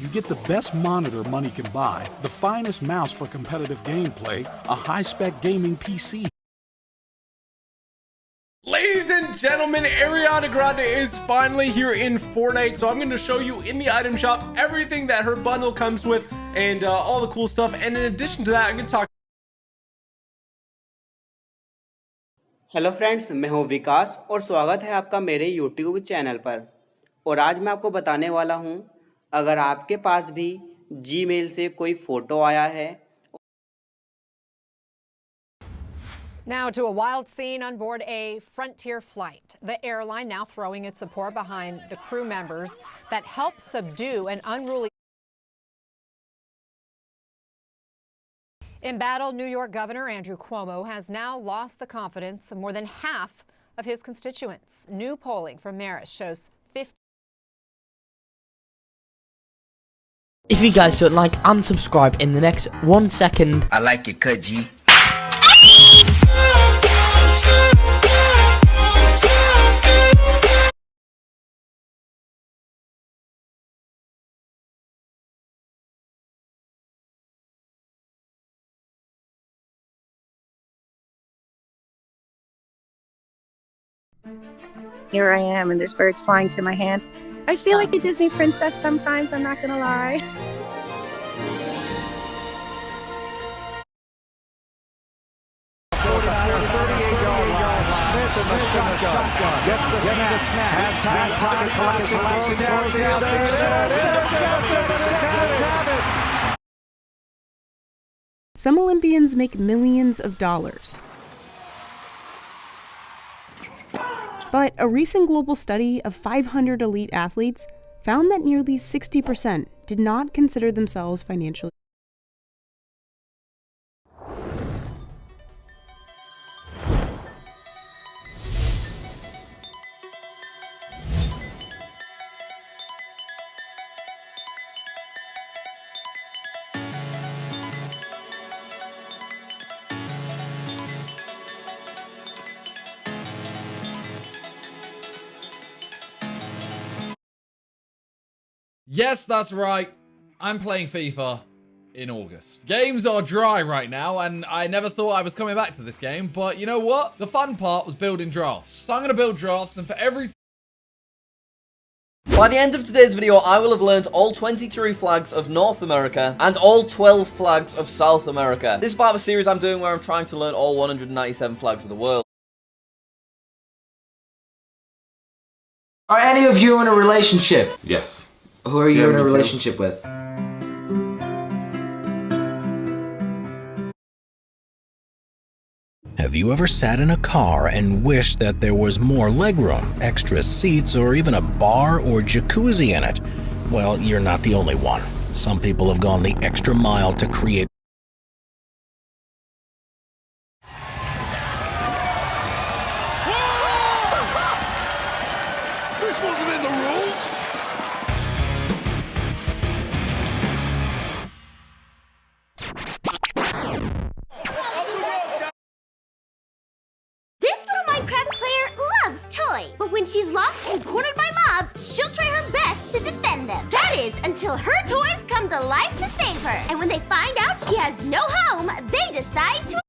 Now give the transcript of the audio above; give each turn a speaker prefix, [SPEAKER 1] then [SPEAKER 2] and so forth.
[SPEAKER 1] you get the best monitor money can buy, the finest mouse for competitive gameplay, a high spec gaming PC.
[SPEAKER 2] Ladies and gentlemen, Ariana Grande is finally here in Fortnite, so I'm going to show you in the item shop everything that her bundle comes with and uh, all the cool stuff. And in addition to that, I'm going to talk
[SPEAKER 3] hello friends मैं हूं विकास और स्वागत है आपका मेरे YouTube channel पर और आज मैं आपको बताने वाला हूं अगर आपके पास भी जीमेल से कोई फ़ोटो आया है
[SPEAKER 4] Now to a wild scene on board a Frontier flight. The airline now throwing its support behind the crew members that helped subdue an unruly Embattled New York Governor Andrew Cuomo has now lost the confidence of more than half of his constituents. New polling from Marist shows
[SPEAKER 5] If you guys don't like, unsubscribe in the next one second.
[SPEAKER 6] I like it, cut G.
[SPEAKER 7] here I am, and there's birds flying to my hand. I feel like a Disney princess sometimes, I'm not gonna lie.
[SPEAKER 8] Some Olympians make millions of dollars. But a recent global study of 500 elite athletes found that nearly 60% did not consider themselves financially.
[SPEAKER 9] Yes, that's right. I'm playing FIFA in August. Games are dry right now, and I never thought I was coming back to this game, but you know what? The fun part was building drafts. So I'm going to build drafts, and for every
[SPEAKER 10] by the end of today's video, I will have learned all 23 flags of North America and all 12 flags of South America. This is part of a series I'm doing where I'm trying to learn all 197 flags of the world.
[SPEAKER 6] Are any of you in a relationship?
[SPEAKER 2] Yes.
[SPEAKER 6] Who are you
[SPEAKER 2] Yeah,
[SPEAKER 6] in a
[SPEAKER 2] me too.
[SPEAKER 6] relationship with?
[SPEAKER 11] Have you ever sat in a car and wished that there was more legroom, extra seats, or even a bar or jacuzzi in it? Well, you're not the only one. Some people have gone the extra mile to create
[SPEAKER 12] she's lost and cornered by mobs, she'll try her best to defend them. That is, until her toys come to life to save her. And when they find out she has no home, they decide to